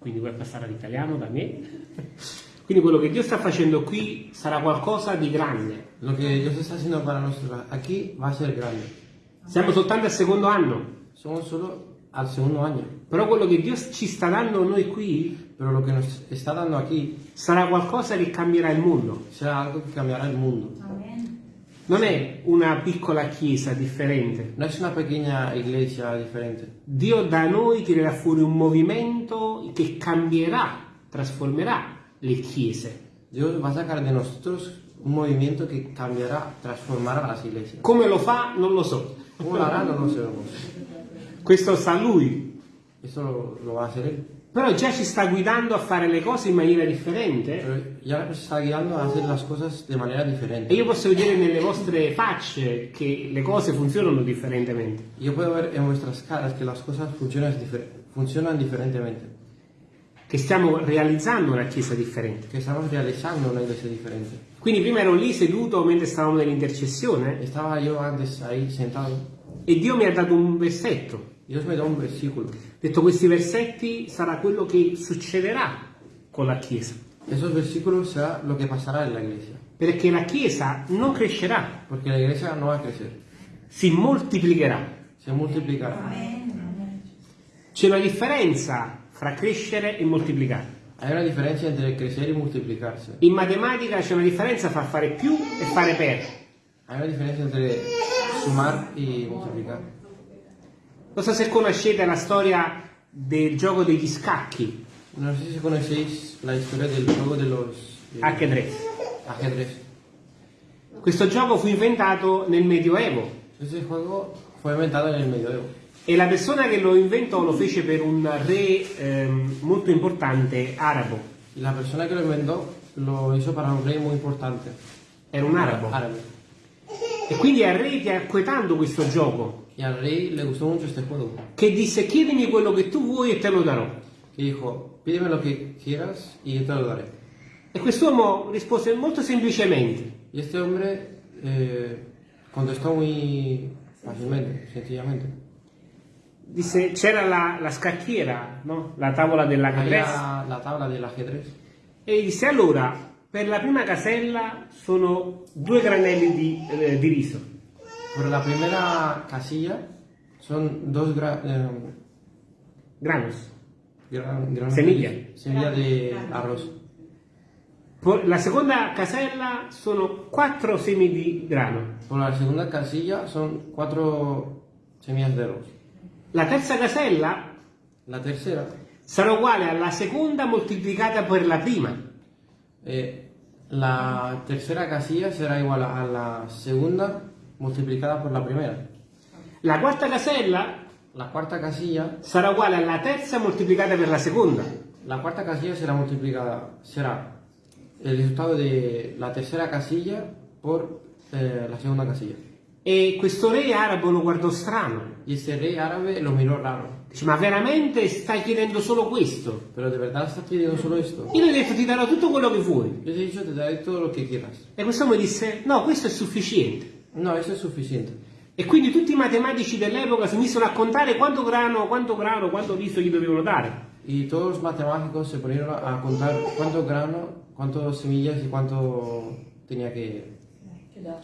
quindi puoi passare all'italiano da me. Quindi quello che Dio sta facendo qui sarà qualcosa di grande. Lo que Dios está haciendo para nosotros aquí va a ser grande. Siamo soltanto al secondo anno, Somos solo al segundo año, però quello che Dio ci sta dando a noi qui pero lo que nos está dando aquí sarà qualcosa che cambierà il mondo. será algo que cambiará el mundo. Non è una piccola chiesa differente. No es una pequeña iglesia diferente. Dio da noi tirerà fuori un movimento che cambierà, trasformerà le chiese. Dios va a sacar de nosotros un movimiento que cambiará, transformará las iglesias. Come lo fa non lo so. ¿Cómo lo hará? No lo sabemos. Questo sa lui. Esto lo, lo va a hacer Él. Però già ci sta guidando a fare le cose in maniera differente. Pero ya nos está guiando a hacer las cosas de manera E diferente. io posso vedere nelle vostre facce che le cose funzionano differentemente. Yo puedo ver en vuestras caras que las cosas funcionan, funcionan diferentemente. Che stiamo realizzando una chiesa differente. Que estamos realizando una iglesia diferente. Quindi prima ero lì seduto mentre stavamo nell'intercessione Estaba yo antes ahí sentado. e Dio mi ha dato un versetto. Dios me da un versículo. Detto questi versetti sarà quello che succederà con la chiesa. Esos versículos será lo que pasará en la iglesia. Perché la chiesa non crescerà, Porque la iglesia no va a crecer, si moltiplicherà. se multiplicará. C'è una differenza fra crescere e moltiplicare. Hay una diferencia entre crecer y multiplicarse. In matematica c'è una differenza fra fare più e fare per. Hay una diferencia entre sumar y multiplicar. Non so se conoscete la storia del gioco degli scacchi, No sé si conocéis la historia del juego de los eh, ajedrez. ajedrez. Questo gioco fu inventato nel Medioevo Ese juego fue inventado en el medioevo. e la persona che lo inventò lo fece per un re ehm, molto importante arabo. La persona que lo inventó lo hizo para un rey muy importante. Era un arabo. Árabe. E quindi al re piacque tanto questo gioco Y al rey le gustó mucho este juego. che disse chiedimi quello che tu vuoi e te lo darò. Que dijo, pídeme lo que quieras y yo te lo daré. E quest'uomo rispose molto semplicemente. Y este hombre eh, contestó muy fácilmente, sencillamente. Disse c'era la, la scacchiera, no? la tavola dell'ajedrez. La tabla del ajedrez. E disse allora, per la prima casella sono due granelli di, eh, di riso. Por la primera casilla son dos gra- eh, Granos. gran- de, semilla de arroz. La seconda casella sono quattro semi di grano. Por la segunda casilla son cuatro semillas de arroz. La terza casella La tercera, sarà uguale alla seconda moltiplicata per la prima. eh, la tercera casilla será igual a la segunda multiplicada por la primera. La quarta casella La cuarta casilla, sarà uguale alla terza moltiplicata per la seconda. la cuarta casilla será multiplicada, será el resultado de la tercera casilla por eh, la segunda casilla. E questo re arabo lo guardò strano. Y este rey árabe lo miró raro. Dice, ma veramente stai chiedendo solo questo? Pero de verdad estás pidiendo solo esto. Io gli ho detto ti darò tutto quello che vuoi. Yo te he dicho, te daré todo lo que quieras. E quest'uomo disse, no, questo è sufficiente. No, eso es suficiente. E quindi tutti i matematici dell'epoca si misero a contare quanto grano, quanto grano, quanto riso gli dovevano dare. Y todos los matemáticos se ponieron a contar cuánto grano, cuántas semillas y cuánto tenía que,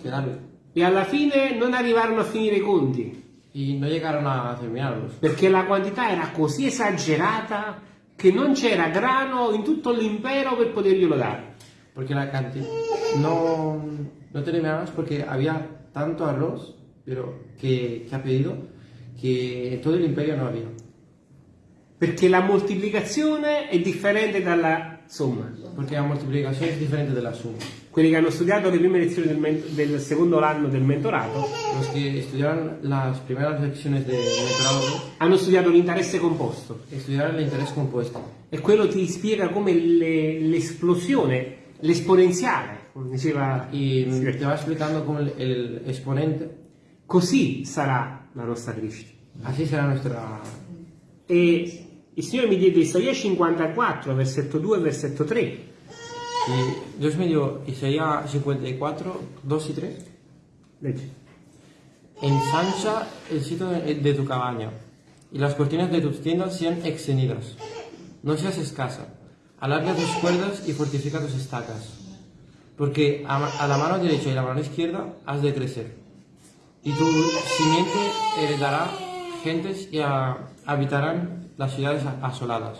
que darle. E alla fine non arrivarono a finire i conti, Y no llegaron a terminarlos. perché la quantità era così esagerata che non c'era grano in tutto l'impero per poterglielo dare. Porque la cantidad no, no terminamos porque había tanto arroz pero que, que ha pedido que en todo el imperio no había. Perché la moltiplicazione è differente dalla somma. Porque la multiplicación es diferente de la suma. Quelli che hanno studiato le prime lezioni del, del secondo anno del mentorato Los que estudiaron las primeras lecciones de mentorado hanno studiato l'interesse composto estudiaron el interés compuesto. e quello ti spiega come le- l'esplosione, l'esponenziale, come diceva Y te va explicando cómo el, el exponente, così sarà la nostra crescita. así será nuestra... E il Signore mi diede Isaia 54, versetto 2 e versetto 3. Y Dios me dio Isaías 54, 2 y 3. Leggi. Ensancha el sitio de de tu cabaña y las cortinas de tus tiendas sean extendidas. No seas escasa. Alarga tus cuerdas y fortifica tus estacas. Porque a, la mano derecha y la mano izquierda has de crecer. Y tu simiente heredará gentes y a- habitarán las ciudades asoladas.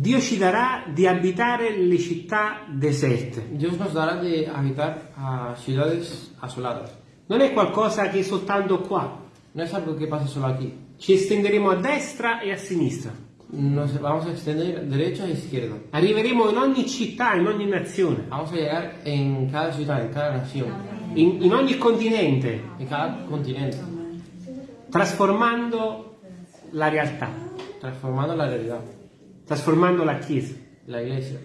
Dio ci darà di abitare le città deserte. Dios nos dará de habitar a ciudades asoladas. Non è qualcosa che è soltanto qua. No es algo que pasa solo aquí. Ci estenderemo a destra e a sinistra. Nos vamos a extender derecha e izquierda. Arriveremo in ogni città, in ogni nazione, Vamos a llegar en cada ciudad, en cada nación, in, in ogni continente, en cada continente, trasformando la realtà, transformando la realidad, trasformando la Chiesa. la iglesia.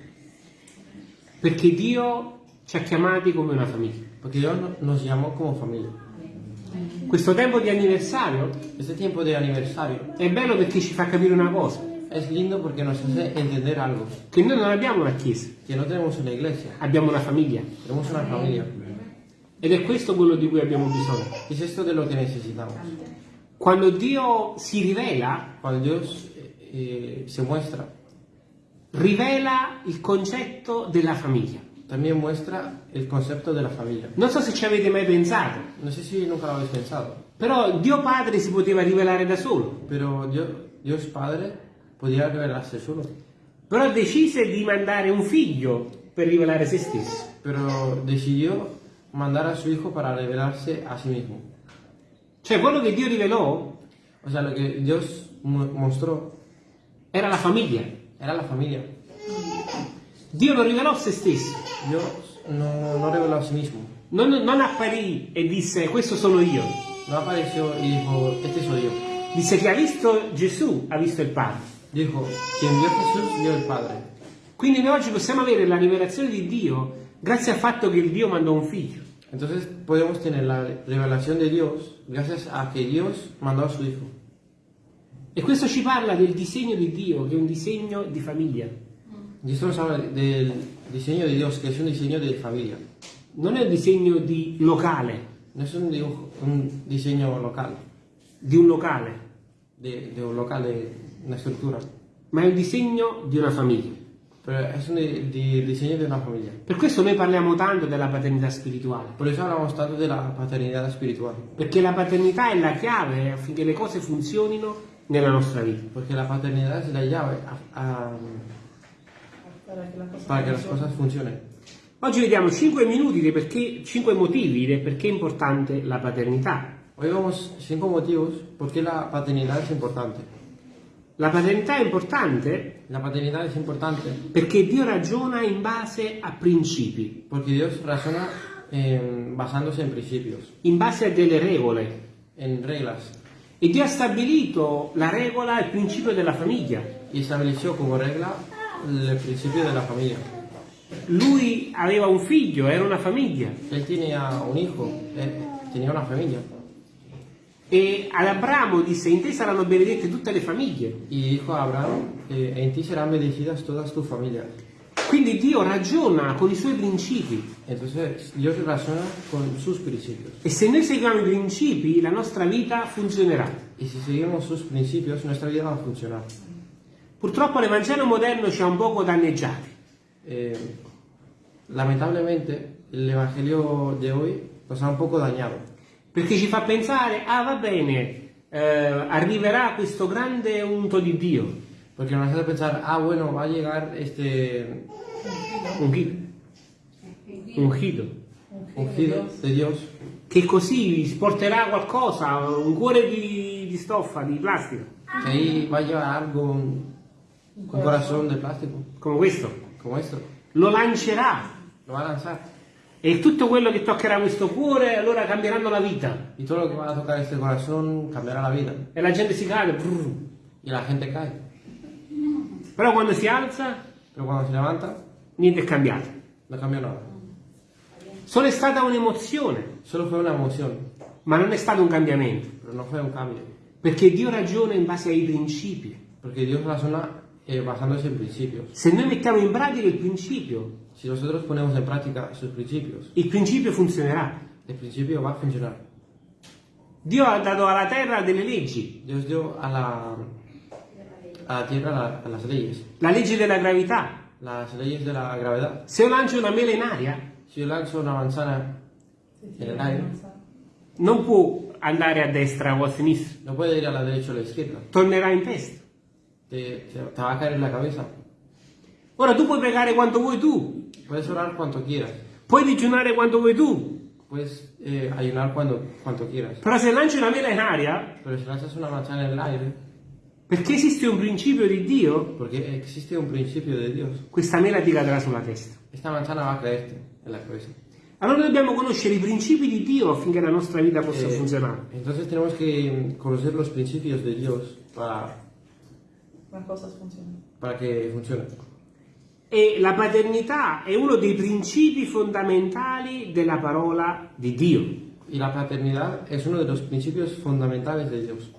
Perché Dio ci ha chiamati come una famiglia. Dios no- nos llamó como familia. Questo tempo di anniversario Este tiempo de aniversario è bello perché ci fa capire una cosa, es lindo porque nos hace entender algo, che noi non abbiamo una Chiesa, que no tenemos una iglesia, abbiamo una famiglia. tenemos una familia. Ed è questo quello di cui abbiamo bisogno. Es esto de lo que necesitamos. Quando Dio si rivela, Cuando Dios eh, se muestra, rivela il concetto della famiglia. también muestra el concepto de la familia. Non so se ci avete mai pensato, No sé si nunca lo habéis pensado, però Dio Padre si poteva rivelare da solo, pero Dios, Dios Padre podía revelarse solo, però decise di mandare un figlio per rivelare se stesso. pero decidió mandar a su hijo para revelarse a sí mismo. Cioè quello che Dio rivelò O sea, lo que Dios mu- mostró era la famiglia. era la familia. Dio lo rivelò se stesso. Dios no, no reveló a sí mismo. Non, non apparì e disse questo sono io. No apareció y dijo, este soy yo. Disse che ha visto Gesù, ha visto il Padre. Dijo, quien vio Jesús vio el Padre. Quindi noi oggi possiamo avere la rivelazione di Dio grazie al fatto che Dio mandò un figlio. Entonces podemos tener la revelación de Dios gracias a que Dios mandó a su Hijo. E questo ci parla del disegno di Dio, che è un disegno di famiglia. Esto nos habla del diseño de Dios, que es un diseño de familia. Non è un disegno di locale, No es un, dibujo- un diseño local, di un locale, de, de un local, de una estructura, ma è un disegno di una famiglia. pero es un di- di- diseño de una familia. Per questo noi parliamo tanto della paternità spirituale, Por eso hablamos tanto de la paternidad espiritual, perché la paternità è la chiave affinché le cose funzionino nella nostra vita. porque la paternidad es la llave a- a- Para que las cosas para que las funcionen. cosas funcionen. Oggi vediamo 5 minuti di perché, 5 motivi del perché è importante la paternità. Hoy vemos cinco motivos por qué la paternidad es importante. La paternità è importante La paternidad es importante perché Dio ragiona in base a principi, porque Dios razona en- basándose en principios, in base a delle regole. en reglas, E Dio ha stabilito la regola e il principio della famiglia. y estableció como regla el principio de la familia. Lui aveva un figlio, era una famiglia. Él tenía un hijo, él tenía una familia, E ad Abramo disse, in te saranno benedette tutte le famiglie. y dijo a Abraham, eh, en ti serán bendecidas todas tus familias. Quindi Dio ragiona con i suoi principi. Entonces Dios con sus principios. E se noi seguiamo i principi, la nostra vita funzionerà. Y si seguimos sus principios, nuestra vida va a funcionar. Purtroppo l'Evangelo moderno ci ha un poco danneggiati. Eh, lamentablemente, el Evangelio de hoy nos ha un poco dañado. Perché ci fa pensare, ah va bene, eh, arriverà questo grande unto di Dio, Porque nos hace pensar, ah, bueno, va a llegar este ungido, ungido, ungido de Dios che così porterà qualcosa, un cuore di, di stoffa, di plastica, que ahí va a llevar algo, un, un corazón de plástico, come questo, como esto. lo lancerà Lo va a lanzar. e tutto quello che toccherà questo cuore allora cambieranno la vita Y todo lo que va a tocar este corazón cambiará la vida. e la gente si cade, brrr. Y la gente cae. Però quando si alza Pero cuando se levanta, niente è cambiato. no cambia nada. Solo è stata un'emozione, Solo fue una emoción, ma non è stato un cambiamento, pero no fue un cambio. perché Dio ragiona in base ai principi. Porque Dios razona eh, basándose en principios. Se noi mettiamo in pratica il principio, Si nosotros ponemos en práctica sus principios, il principio funzionerà. el principio va a funcionar. Dio ha dato alla terra delle leggi, Dios dio a la, a la tierra la- las leyes, la legge della gravità. las leyes de la gravedad. Se io lancio una mela in aria, Si yo lanzo una manzana en aire, non può andare a destra o a sinistra, no puede ir a la derecha o a la izquierda, tornerà in testa. te, te- te va a caer en la cabeza. Ora tu puoi pregare quanto vuoi tu, Puedes orar cuanto quieras, puoi digiunare quanto vuoi tu, puedes eh, ayunar cuando, cuanto quieras, però se lanci una mela in aria, pero si lanzas una manzana en el aire, perché esiste un principio di Dio, porque existe un principio de Dios, questa mela ti cadrà sulla testa. esta manzana va a caerte en la cabeza. Allora dobbiamo conoscere i principi di Dio affinché la nostra vita possa Eh, funzionare. entonces tenemos que conocer los principios de Dios para, Ma cosa funziona? para que funcione. E la paternità è uno dei principi fondamentali della parola di Dio. Y la paternidad es uno de los principios fundamentales de Dios.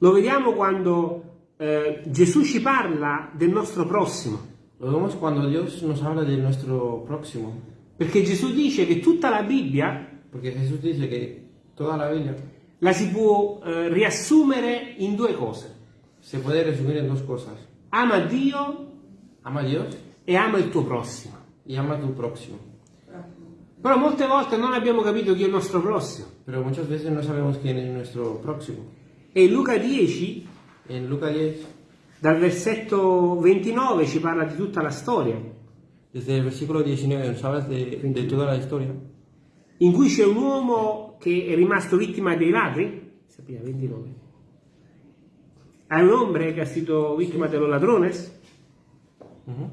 Lo vediamo quando eh, Gesù ci parla del nostro prossimo, Lo vemos cuando Dios nos habla de nuestro próximo, perché Gesù dice che tutta la Bibbia porque Jesús dice que toda la Biblia la si può eh, riassumere in due cose. se puede resumir en dos cosas. Ama Dio Ama a Dios e ama il tuo prossimo. y ama a tu próximo. Però molte volte non abbiamo capito chi è il nostro prossimo. Pero muchas veces no sabemos quién es nuestro próximo. E in Luca 10, En Lucas 10, dal versetto 29, ci parla di tutta la storia, desde el versículo 19, nos habla de, de toda la historia. in cui c'è un uomo che è rimasto vittima dei ladri, sapeva 29, hay un hombre che è stato vittima dello ladrones, Ujú.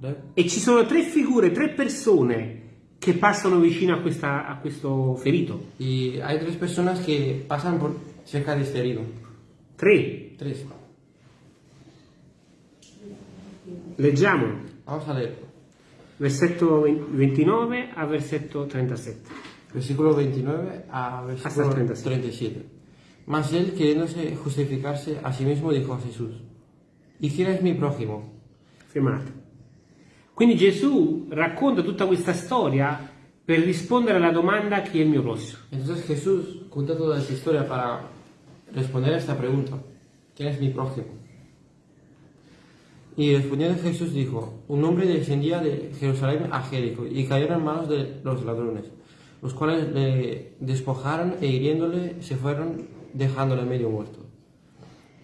¿Vale? e ci sono tre figure, tre persone che passano vicino a, questa- a questo ferito. Y hay tres personas que pasan por cerca de este herido. Tre. Tres. Leggiamo, Vamos a leer. versetto 29 a versetto 37. Versículo 29 a versículo Hasta el 37. 37. Mas él, queriéndose justificarse a sí mismo, dijo a Jesús, ¿y quién es mi prójimo? Fermate. Quindi Gesù racconta tutta questa storia per rispondere alla domanda chi è il mio prossimo. Entonces Jesús cuenta toda esta historia para responder a esta pregunta. ¿Quién es mi prójimo? Y respondiendo Jesús dijo, un hombre descendía de Jerusalén a Jericó y cayó en manos de los ladrones, los cuales le despojaron e hiriéndole se fueron dejándole medio muerto.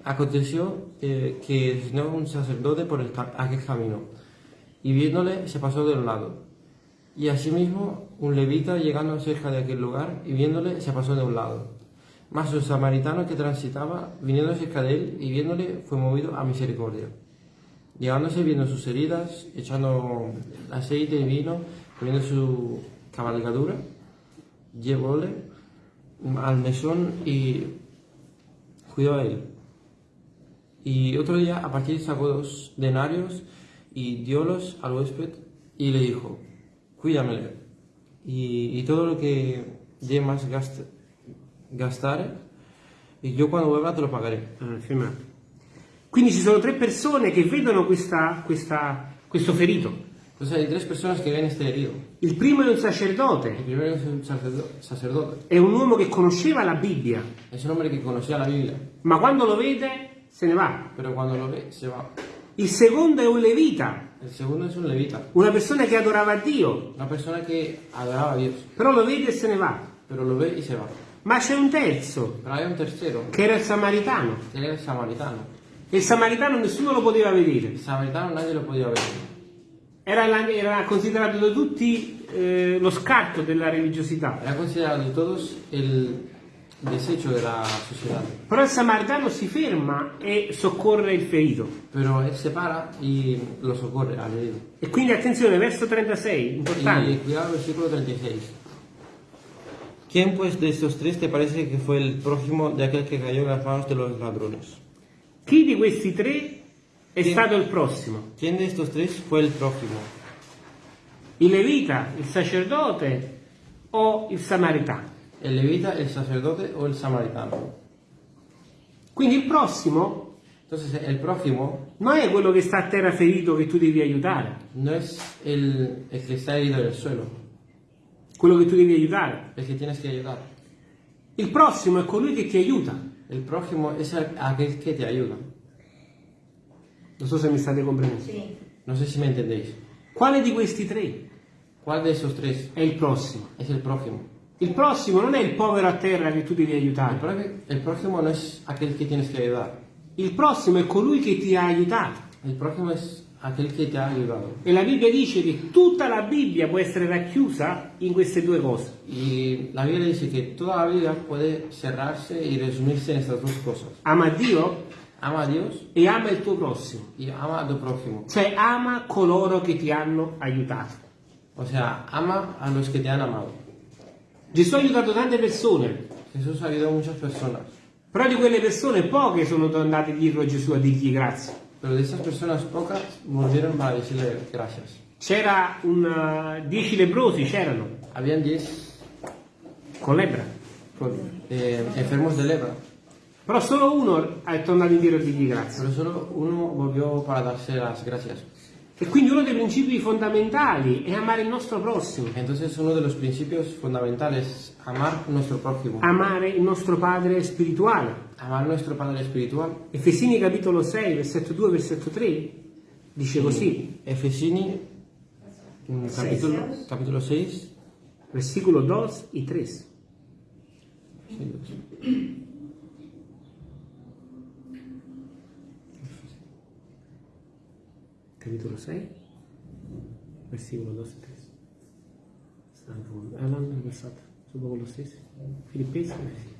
Aconteció eh, que descendió un sacerdote por el aquel camino y viéndole se pasó de un lado. Y asimismo un levita llegando cerca de aquel lugar y viéndole se pasó de un lado. Mas un samaritano que transitaba, viniendo cerca de él y viéndole, fue movido a misericordia. Llegándose, viendo sus heridas, echando aceite y vino, poniendo su cabalgadura, llevóle al mesón y cuidó a él. Y otro día a partir sacó dos denarios y diólos al huésped y le dijo, cuídamele y, todo lo que de más gast- gastare y yo cuando vuelva te lo pagaré. Ah. Quindi ci sono tre persone che vedono questa- questa- questo ferito. Entonces hay tres personas que ven este herido. Il primo è un sacerdote, primero es un sacerdo- sacerdote, è un uomo che conosceva la Bibbia, es un hombre que conocía la Biblia, ma quando lo vede se ne va. pero cuando lo ve se va. Il secondo è un levita, El segundo es un levita, una persona che adorava Dio, una persona que adoraba a Dios, però lo vede e se ne va. pero lo ve y se va. Ma c'è un terzo, Pero hay un tercero, che era il samaritano. que era el samaritano. E il samaritano nessuno lo poteva vedere. El samaritano nadie lo podía ver. Era, la- era considerato da tutti eh, lo scarto della religiosità. Era considerado de todos el desecho de la sociedad. Però il samaritano si ferma e soccorre il ferito. Pero él se para y lo socorre al herido. E quindi attenzione, verso 36, Y importante. cuidado, versículo 36. ¿Quién pues de estos tres te parece que fue el prójimo de aquel que cayó en las manos de los ladrones? Chi di questi tre è stato il prossimo? ¿Quién de estos tres fue el prójimo? Il levita, il sacerdote o il samaritano? ¿El levita, el sacerdote o el samaritano? Quindi il prossimo Entonces, el prójimo non è quello che sta a terra ferito che tu devi aiutare, no es el, el que está herido en el suelo, quello che tu devi aiutare. el que tienes que ayudar. Il prossimo è colui che ti aiuta. El prójimo es el- aquel que te ayuda. Non so se mi state comprendendo. Sí. No sé si me entendéis. Quale di questi tre ¿Cuál de esos tres è il prossimo? es el prójimo? Il prossimo non è il povero a terra che tu devi aiutare. pró- el prójimo no es aquel que tienes que ayudar. Il prossimo è colui che ti ha aiutato. El prójimo es E la Bibbia dice che tutta la Bibbia può essere racchiusa in queste due cose. Y la Biblia dice que toda la Biblia puede cerrarse y resumirse en estas dos cosas. Ama Dio Ama Dios e ama il tuo prossimo. y ama a tu prójimo. Cioè ama coloro che ti hanno aiutato. O sea, ama a los que te han amado. Gesù ha aiutato tante persone, Jesús ha ayudado a muchas personas, però di quelle persone poche sono andate dietro a Gesù a dirgli grazie. Pero de esas personas pocas volvieron para decirle gracias. C'era un, uh, dieci lebrosi, c'erano, Habían 10 con lebbra, eh, enfermos de lepra, però solo uno è tornato indietro a dirgli grazie. pero solo uno volvió para darse las gracias. E quindi uno dei principi fondamentali è amare il nostro prossimo, Entonces uno de los principios fundamentales es amar nuestro prójimo, amare il nostro Padre spirituale. amar nuestro Padre espiritual. Efesini capitolo 6, versetto 2, versetto 3 dice così, Efesini, mm, capítulo, capítulo 6, versículo 2 y 3. Capitolo 6, versículo 2 e 3. Stanno parlando di passato, Filippesi e Efesini.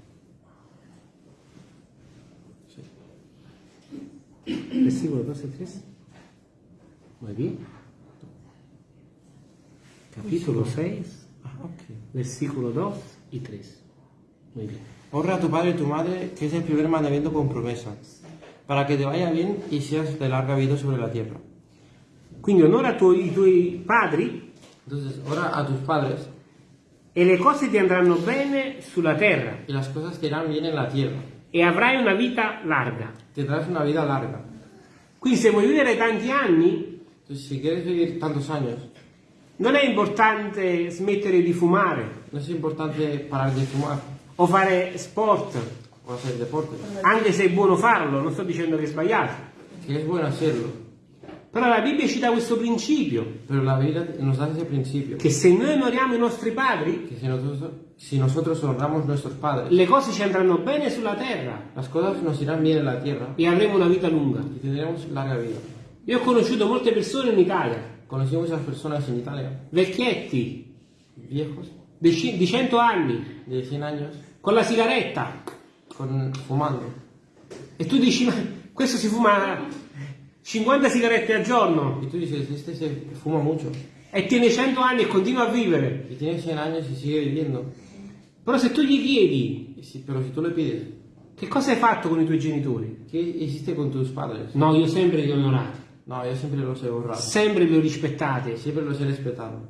Versículo 2 e 3. Muy bien. Capítulo 6, Ah, ok. versículo 2 y 3. Muy bien. Honra a tu padre y tu madre, que es el primer mandamiento con promesa, para que te vaya bien y seas de larga vida sobre la tierra. Quindi onora tu- i tuoi padri Entonces, ora a tus padres e le cose ti andranno bene sulla terra y las cosas te irán bien en la tierra. e avrai una vita larga. Tendrás una vida larga. Quindi se vuoi vivere tanti anni, Entonces, si quieres vivir tantos años, non è importante smettere di fumare no es importante parar de fumar o fare sport, o hacer deporte, anche se è buono farlo, non sto dicendo che è sbagliato. que es bueno hacerlo. Però la Bibbia ci dà questo principio, Pero la Biblia nos da ese principio, che se noi onoriamo i nostri padri, que si nosotros, si nosotros honramos nuestros padres, le cose ci andranno bene sulla terra. las cosas nos irán bien en la tierra e avremo una vita lunga. y tendremos larga vida. Io ho conosciuto molte persone in Italia, Conocí muchas personas en Italia, vecchietti, viejos, di di 100 anni, de 100 años, con la sigaretta. con, fumando. E tu dici, ma questo si fuma 50 sigarette al giorno Y tú dices, este se fuma mucho e tiene 100 anni e continua a vivere. y tiene 100 años y sigue viviendo. Però se tu gli chiedi si- pero si tú le pides, che cosa hai fatto con i tuoi genitori? ¿qué hiciste con tus padres? No, io sempre li ho onorati, No, yo siempre los he honrado, sempre li ho rispettati, siempre los he respetado,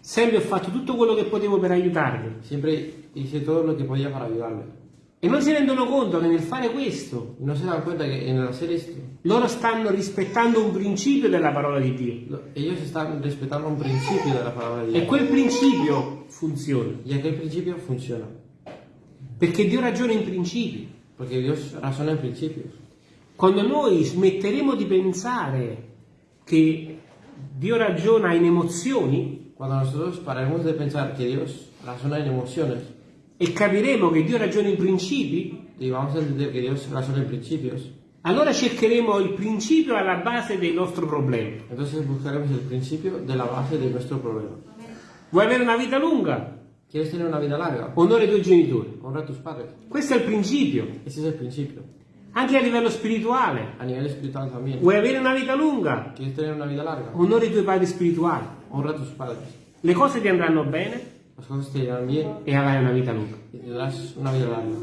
sempre ho fatto tutto quello che potevo per aiutarli. siempre hice todo lo que podía para ayudarle. E non si rendono conto che nel fare questo Y no se dan cuenta que en hacer esto, loro stanno rispettando un principio della parola di Dio. lo- ellos están respetando un principio de la palabra de E quel principio funziona. Y aquel principio funciona, Perché Dio ragiona in principi. porque Dios razona en principios. Quando noi smetteremo di pensare che Dio ragiona in emozioni Cuando nosotros paremos de pensar que Dios razona en emociones e capiremo che Dio ragiona in principi, y vamos a entender que Dios razona en principios, allora cercheremo il principio alla base del nostro problema. entonces buscaremos el principio de la base de nuestro problema. Vuoi avere una vita lunga? ¿Quieres tener una vida larga? Onora i tuoi genitori. Honra a tus padres. Questo è il principio, Ese es el principio. anche a livello spirituale. A nivel espiritual también. Vuoi avere una vita lunga? ¿Quieres tener una vida larga? Onora i tuoi padri spirituali. Honra a tus padres. Le cose ti andranno bene Te irán bien e avrai una vita lunga. una vida larga.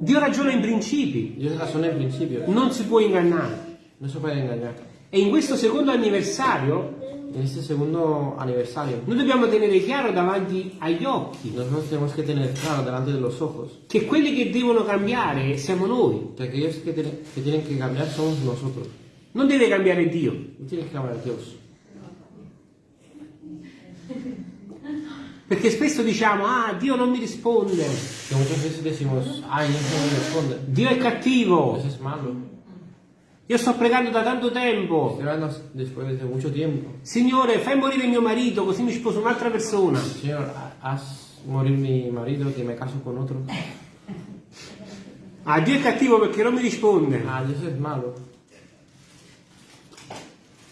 Dio ragiona in principi, Dios razona en principios. non si può ingannare. No se puede engañar. E in questo secondo anniversario En este segundo aniversario, noi dobbiamo tenere chiaro davanti agli occhi nosotros tenemos que tener claro delante de los ojos che quelli che devono cambiare siamo noi. que aquellos que, tienen- que tienen que cambiar somos nosotros. Non deve cambiare Dio. No tiene que cambiar Dios. Perché spesso diciamo, ah, Dio non mi risponde, Que muchas veces decimos, ay, Dios no me responde. Dio è cattivo. Dios es malo. Io sto pregando da tanto tempo. Signore, fai morire mio marito così mi sposo un'altra persona. Señor, haz morir mi marido que me caso con otro. Ah, Dio è cattivo perché non mi risponde. Ah, Dios es malo.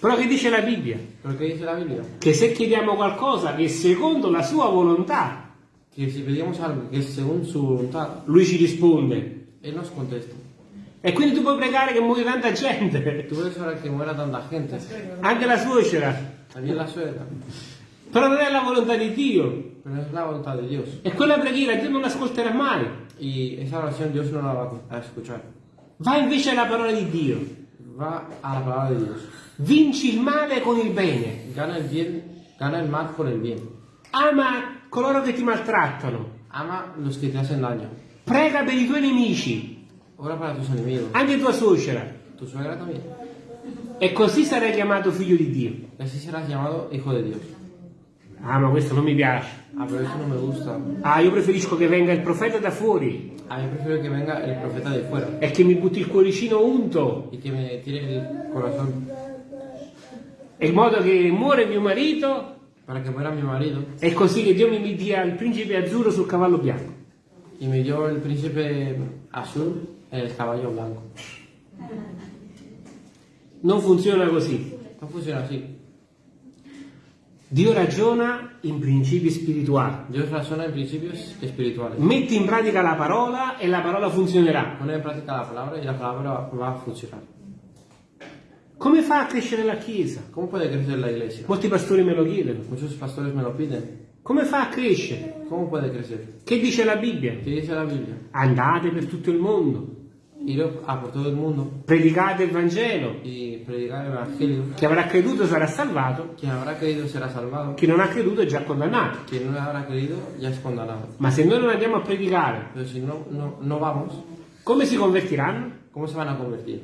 Però che dice la Bibbia? ¿Pero qué dice la Biblia? Che se chiediamo qualcosa che è secondo la sua volontà, Que si pedimos algo que es según su voluntad, lui ci risponde. Él nos contesta. E quindi tu puoi pregare che muoia tanta gente, Tú puedes orar que muera tanta gente, anche la suocera. también la suegra, Però non è la volontà di Dio. pero es la voluntad de Dios. E quella preghiera Dio non l'ascolterà mai. Y esa oración Dios no la va a escuchar. Va invece alla parola di Dio. Va a la palabra de Dios. Vinci il male con il bene. Gana el bien, gana el mal con el bien. Ama coloro che ti maltrattano. Ama los que te hacen daño. Prega per i tuoi nemici, Ora para tus enemigos. anche tua suocera. Tu suegra también. E così sarai chiamato figlio di Dio. Y así serás llamado hijo de Dios. Ah, ma questo non mi piace. Ah, pero eso no me gusta. Ah, io preferisco che venga il profeta da fuori A mí prefiero que venga el profeta de fuera e che mi butti il cuoricino unto, y que me tire el corazón in modo che muore mio marito para que muera mi marido e così che Dio mi dia il principe azzurro sul cavallo bianco. y me dio el príncipe azul en el caballo blanco. Non funziona così. No funciona así. Dio ragiona in principi spirituali. Dios razona en principios espirituales. Metti in pratica la parola e la parola funzionerà. Pone en práctica la palabra y la palabra va a funcionar. Come fa a crescere la Chiesa? ¿Cómo puede crecer la iglesia? Molti pastori me lo chiedono. Muchos pastores me lo piden. Come fa a crescere? ¿Cómo puede crecer? Che dice la Bibbia? ¿Qué dice la Biblia? Andate per tutto il mondo, Ir a por todo el mundo predicate il Vangelo. evangelio. Chi avrà creduto sarà salvato, Quien habrá creído será salvado. chi non ha creduto è già condannato. Quien no habrá creído ya es condenado. Ma se noi non andiamo a predicare, si no, no, no vamos, come si convertiranno? ¿cómo se van a convertir?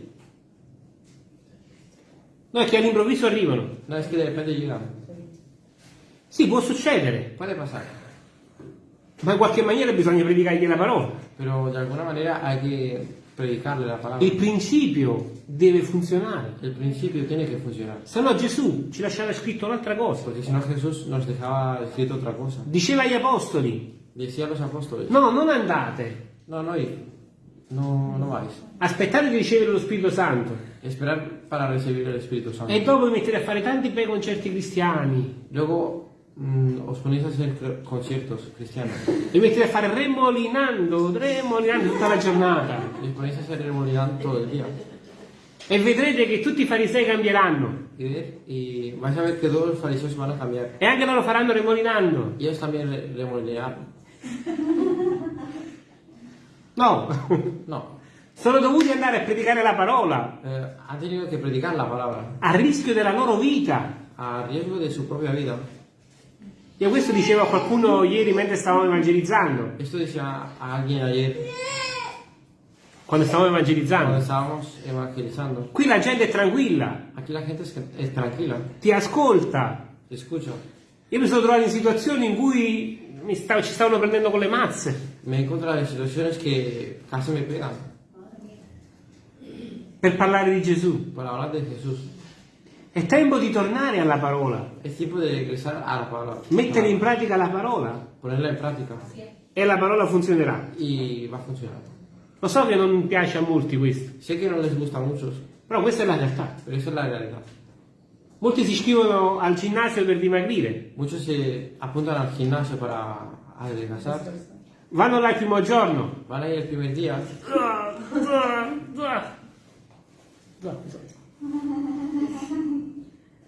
No, è che all'improvviso arrivano. No es que de repente llegan. Sì, può succedere, Puede pasar. ma in qualche maniera bisogna predicargli la parola. Pero de alguna manera hay que predicarle la palabra. Il principio deve funzionare. El principio tiene que funcionar. Se no Gesù ci lasciava scritto un'altra cosa. Porque si no Jesús nos dejaba escrito otra cosa. Diceva agli apostoli, Decía a los apóstoles, no, non andate, no, no ir, no, no vais. aspettate di ricevere lo Spirito Santo. Esperar para recibir el Espíritu Santo. E dopo vi mettete a fare tanti bei concerti cristiani. Luego mm, os ponéis a hacer conciertos cristianos. Vi mettete a fare remolinando, remolinando tutta la giornata. Y os ponéis a hacer remolidad todo el día. E vedrete che tutti i farisei cambieranno. Y, y vais a ver que todos los fariseos van a cambiar. E anche loro faranno remolinando. Y ellos también re- remolinearon. No, No, sono dovuti andare a predicare la parola eh, han tenido que predicar la palabra a rischio della loro vita. a riesgo de su propia vida. Io questo dicevo a qualcuno ieri mentre stavamo evangelizzando. Esto decía a alguien ayer Quando stavamo evangelizzando. estábamos evangelizando. Qui la gente è tranquilla, Aquí la gente es tranquila, ti ascolta. te escucha. Io mi sono trovato in situazioni in cui mi stavo- ci stavano prendendo con le mazze Me he encontrado en situaciones que casi me pegan per parlare di Gesù. por hablar de Jesús. È tempo di tornare alla parola, Es tiempo de regresar a la palabra. mettere in pratica la parola Ponerla en práctica e la parola funzionerà. y va a funcionar. Lo so che non piace a molti questo, Sé que no les gusta a muchos, però questa è la realtà. esa es la realidad. Molti si iscrivono al ginnasio per dimagrire, Muchos se apuntan al gimnasio para adelgazar. vanno là il primo giorno. Van a ir el primer día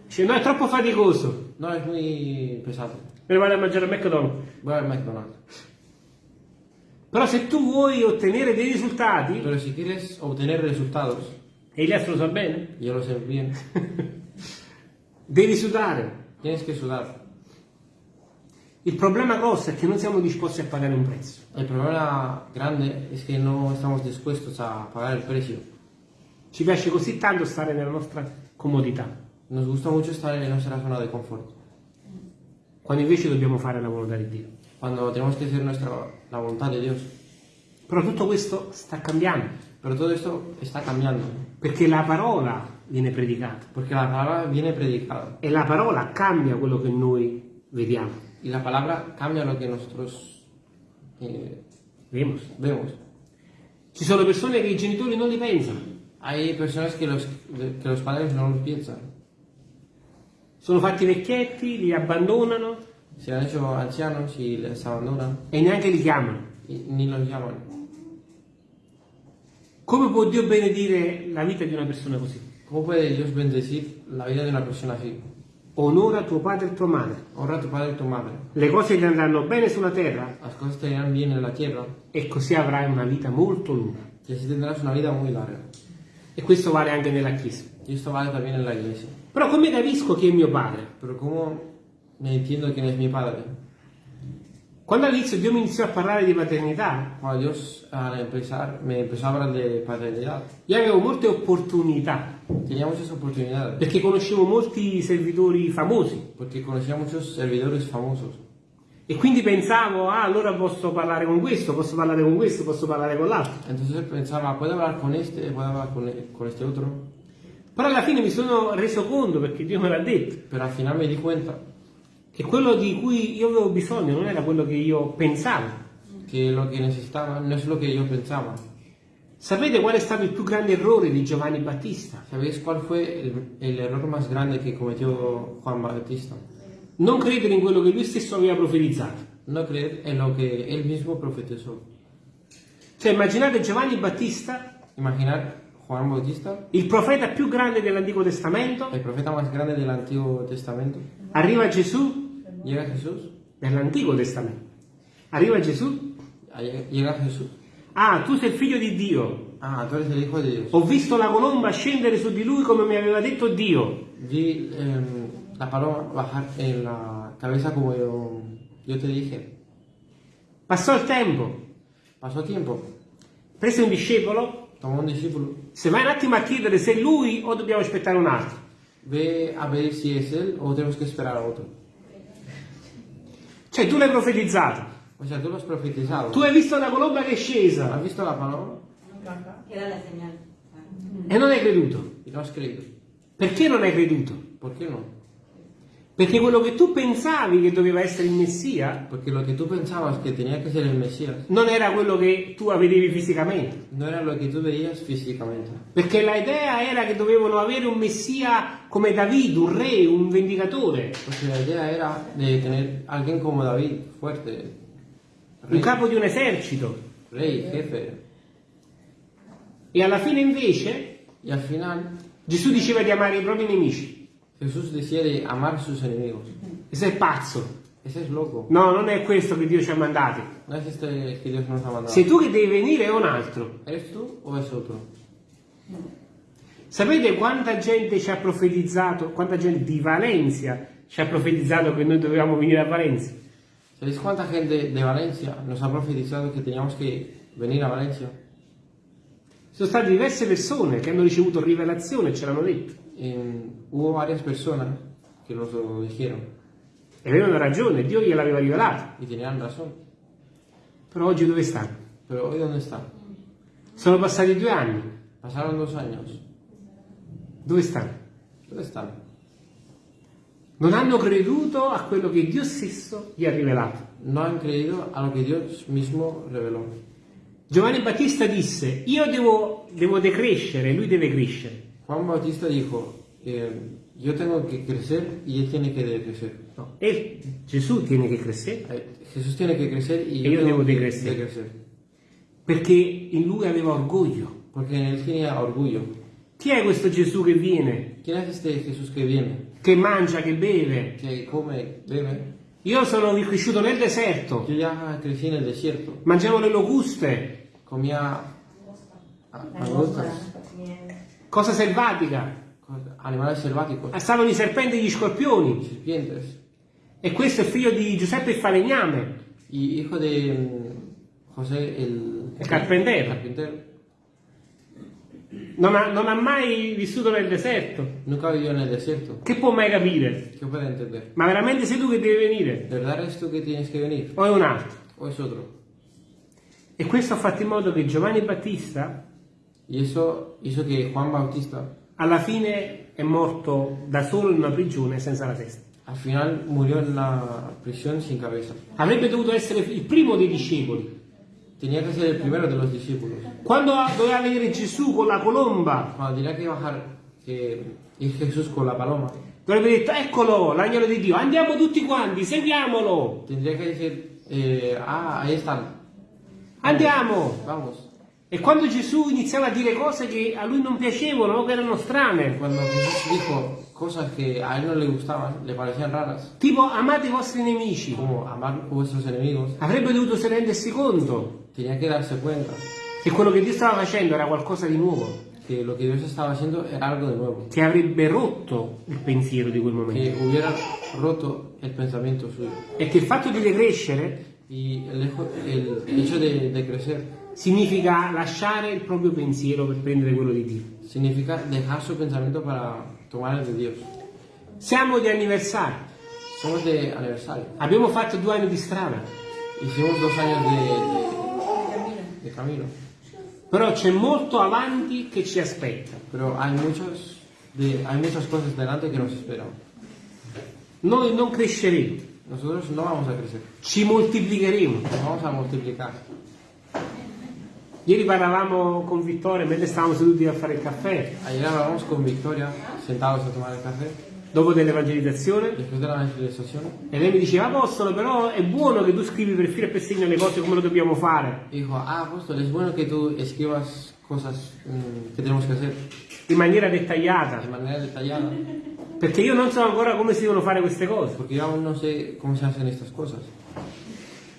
Dice no è troppo faticoso, No, es muy pesado. me lo vado a mangiare al McDonald's. Voy al McDonald's. Però se tu vuoi ottenere dei risultati, Pero si quieres obtener resultados, e Elias lo sa bene, yo lo sé bien, devi sudare. tienes que sudar. Il problema grosso è che non siamo disposti a pagare un prezzo. El problema grande es que no estamos dispuestos a pagar el precio. Ci piace così tanto stare nella nostra comodità, Nos gusta mucho estar en nuestra zona de confort, quando invece dobbiamo fare la volontà di Dio. cuando tenemos que hacer nuestra, la voluntad de Dios. Però tutto questo sta cambiando. Pero todo esto está cambiando. perché la parola viene predicata Porque la palabra viene predicada. e la parola cambia quello che noi vediamo. Y la palabra cambia lo que nosotros eh, Vemos? vemos. Ci sono persone che i genitori non li pensano, Hay personas que los, que los padres no lo piensan. sono fatti vecchietti, li abbandonano Se han hecho ancianos y les abandonan e neanche li chiamano. y ni los llaman. Come può Dio benedire la vita di una persona così? ¿Cómo puede Dios bendecir la vida de una persona así? Onora tuo padre e tua madre. Honra a tu padre y tu madre. Le cose ti andranno bene sulla terra Las cosas te irán bien en la tierra e così avrai una vita molto lunga. y así tendrás una vida muy larga. E questo vale anche nella Chiesa. Esto vale también en la iglesia. Però come capisco chi è mio padre? Pero ¿cómo me entiendo quién es mi padre? Quando all'inizio Dio mi iniziò a parlare di paternità, Cuando Dios al empezar me empezó a hablar de paternidad, io avevo molte opportunità tenía muchas oportunidades. perché conoscevo molti servitori famosi Porque conocía muchos servidores famosos. E quindi pensavo, ah, allora posso parlare con questo, posso parlare con questo, posso parlare con l'altro. Entonces pensaba, ¿puedo hablar con este? ¿Puedo hablar con, con este otro? Però alla fine mi sono reso conto, perché Dio me l'ha detto, Pero al final me di cuenta che quello di cui io avevo bisogno non era quello che io pensavo. que lo que necesitaba no es lo que yo pensaba. Sapete qual è stato il più grande errore di Giovanni Battista? ¿Sabéis cuál fue el, el error más grande que cometió Juan Bautista? Non credere in quello che lui stesso aveva profetizzato. No creer en lo que él mismo profetizó. Cioè, immaginate Giovanni Battista, Imaginar Juan Bautista, il profeta più grande dell'Antico Testamento, el profeta más grande del Antiguo Testamento, arriva Gesù llega Jesús, nell'Antico Testamento. Arriva Gesù, llega Jesús. ah, tu sei il figlio di Dio. Ah, tú eres el Hijo de Dios. Ho visto la colomba scendere su di lui come mi aveva detto Dio. Vi em, la paloma bajar en la cabeza como yo, yo te dije. Passò il tempo, Pasó tiempo, prese un discepolo, tomó un discípulo, se vai un attimo a chiedere se è lui o dobbiamo aspettare un altro. ve a ver si es él o tenemos que esperar a otro. Cioè, tu l'hai profetizzato, O sea, tú lo has profetizado. tu hai visto la colomba che è scesa ¿Has visto la paloma? Era la señal. e non hai creduto. Y no has creído. Perché non hai creduto? ¿Por qué no? Perché quello che tu pensavi che doveva essere il Messia Porque lo que tú pensabas que tenía que ser el Mesías non era quello che tu vedevi fisicamente. no era lo que tú veías físicamente. Perché la idea era che dovevano avere un Messia come David, un re, un vendicatore, Porque la idea era de tener alguien como David, fuerte, un rey, capo di un esercito. rey, jefe. E alla fine invece Y al final Gesù diceva di amare i propri nemici. Jesús decía de amar a sus enemigos. E sei pazzo. Ese es loco. No, non è questo che Dio ci ha mandati. No es este que Dios nos ha mandado. Sei tu che devi venire o un altro. ¿Eres tú o es otro? Sapete quanta gente ci ha profetizzato, quanta gente di Valencia ci ha profetizzato che noi dovevamo venire a Valencia? ¿Sabéis cuánta gente de Valencia nos ha profetizado que teníamos que venir a Valencia? Sono state diverse persone che hanno ricevuto rivelazione e ce l'hanno detto. Eh, hubo varias personas que nos lo dijeron E avevano ragione, Dio gliel'aveva rivelato. y tenían razón. Però oggi dove stanno? Pero hoy ¿dónde están? Sono passati due anni. Pasaron dos años. Dove stanno? ¿Dónde están? Non hanno creduto a quello che Dio stesso gli ha rivelato. No han creído a lo que Dios mismo reveló. Giovanni Battista disse, io devo, devo decrescere, lui deve crescere. Juan Bautista dijo, eh, yo tengo que crecer y él tiene que decrecer. No, e Gesù tiene che crescere Eh, Jesús tiene que crecer y E yo io tengo que decrecer. decrecer. perché in lui aveva orgoglio. Porque en él tenía orgullo. Chi è questo Gesù che viene, ¿Quién es este Jesús que viene? che mangia, che beve? Que come, bebe. Io sono cresciuto nel deserto, Yo ya crecí en el desierto. mangiavo le locuste, Comía ah, langostas, cosa selvatica, cosas- animales selváticos, stavano i serpenti e gli scorpioni. serpientes. E questo è figlio di Giuseppe il falegname, Y hijo de mm, José el, il carpentiere. carpintero. Non ha, non ha mai vissuto nel deserto. Nunca vivió en el desierto. Che può mai capire? ¿Qué puede entender? Ma veramente sei tu che devi venire? ¿De verdad eres tú que tienes que venir? O è un altro? ¿O es otro? E questo ha fatto in modo che Giovanni Battista Y eso hizo que Juan Bautista alla fine è morto da solo in una prigione senza la testa. al final murió en la prisión sin cabeza. Avrebbe dovuto essere il primo dei discepoli. Tenía que ser el primero de los discípulos. Quando doveva vedere Gesù con la colomba, Cuando tenía que bajar, que ir Jesús con la paloma, dovrebbe detto, eccolo, l'agnolo di Dio, andiamo tutti quanti, seguiamolo, tendría que decir, eh, ah, ahí están, andiamo. vamos. E quando Gesù iniziava a dire cose che a lui non piacevano o che erano strane, Cuando Jesús dijo cosas que a él no le gustaban, le parecían raras, tipo amate i vostri nemici, como amar vuestros enemigos, avrebbe dovuto rendersi conto. Tenía que darse cuenta che quello che Dio stava facendo era qualcosa di nuovo, que lo que Dios estaba haciendo era algo de nuevo, che avrebbe rotto il pensiero di quel momento. que hubiera roto el pensamiento suyo. E che il fatto di decrescere Y el, hecho- el hecho de, de crecer significa lasciare il propio pensiero per prendere quello di Dio. significa dejar su pensamiento para tomar el de Dios. Siamo di anniversario, Somos de aniversario. abbiamo fatto due anni di strada, Hicimos dos años de, de- de camino, però c'è molto avanti che ci aspetta. pero hay, muchos de- hay muchas cosas delante que nos esperan. Noi non cresceremo, Nosotros no vamos a crecer, ci moltiplicheremo. nos vamos a multiplicar. Ieri parlavamo con Vittorio mentre stavamo seduti a fare il caffè, Ayer hablábamos con Victoria, sentados a tomar el café, dopo dell'evangelizzazione, e lei mi diceva, Apostolo, però è buono che tu scrivi per filo e per segno le cose come lo dobbiamo fare, y dijo, ah, apóstol, es bueno que tú escribas cosas mm, tenemos que hacer in maniera de dettagliata, manera detallada, perché io non so ancora come si devono fare queste cose. porque yo aún no sé cómo se hacen estas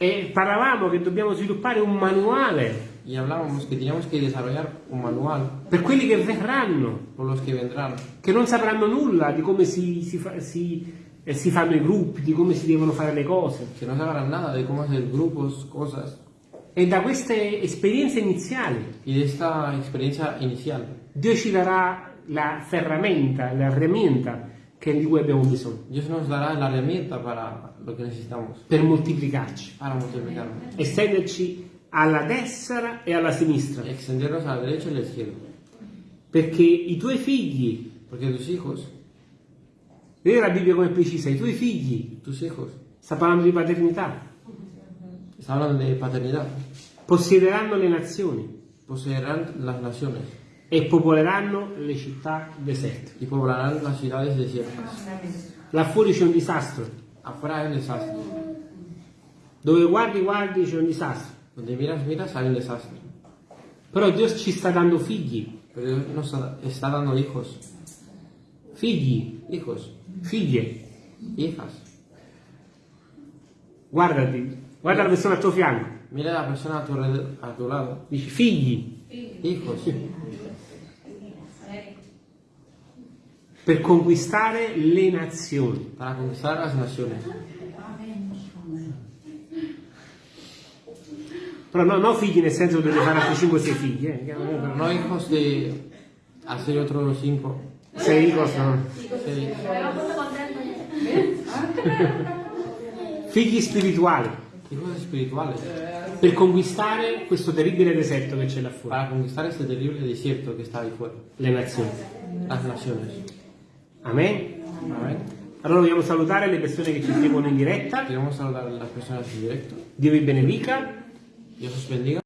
E parlavamo che dobbiamo sviluppare un manuale. Y hablábamos que teníamos que desarrollar un manual per quelli che verranno, por los que vendrán, che non sapranno nulla di come si, si fa- si- eh, si fanno i gruppi, di come si devono fare le cose. que no sabrán nada de cómo hacer grupos, cosas. E da queste esperienze iniziali Y de esta experiencia inicial, Dio ci darà la ferramenta, la herramienta che di cui abbiamo bisogno. Dios nos dará la herramienta para lo que necesitamos, per moltiplicarci, para multiplicarnos. estenderci alla destra e alla sinistra, Extendernos a la derecha y a la izquierda. perché i tuoi figli, Porque tus hijos, vedi la Bibbia come precisa, i tuoi figli, tus hijos, sta parlando di paternità, está hablando de paternidad, possederanno le nazioni poseerán las naciones e popoleranno le città deserte. y poblarán las ciudades desiertas. Là fuori c'è un disastro, Afuera hay un desastre. dove guardi guardi c'è un disastro, Donde miras, miras, hay un desastre. però Dio ci sta dando figli, nos da- está dando hijos, figli, hijos, figlie. hijas. Guardati, guarda la persona al tuo fianco, Mira a la persona a tu, alrededor- a tu lado, dici figli, hijos, per conquistare le nazioni. para conquistar las naciones. Però no, no figli nel senso che dovete fare altri 5-6 figli, eh. Pero no hijos de hacer otros cinco, Sei costano. seis. Figli spirituali, hijos espirituales, per conquistare questo terribile deserto che c'è là fuori, para conquistar este terrible desierto que está ahí fuera, le nazioni. las naciones. Amen? Amén. Allora vogliamo salutare le persone che ci seguono in diretta. Queremos saludar a las personas en directo. Dio vi benedica. Dios os bendiga.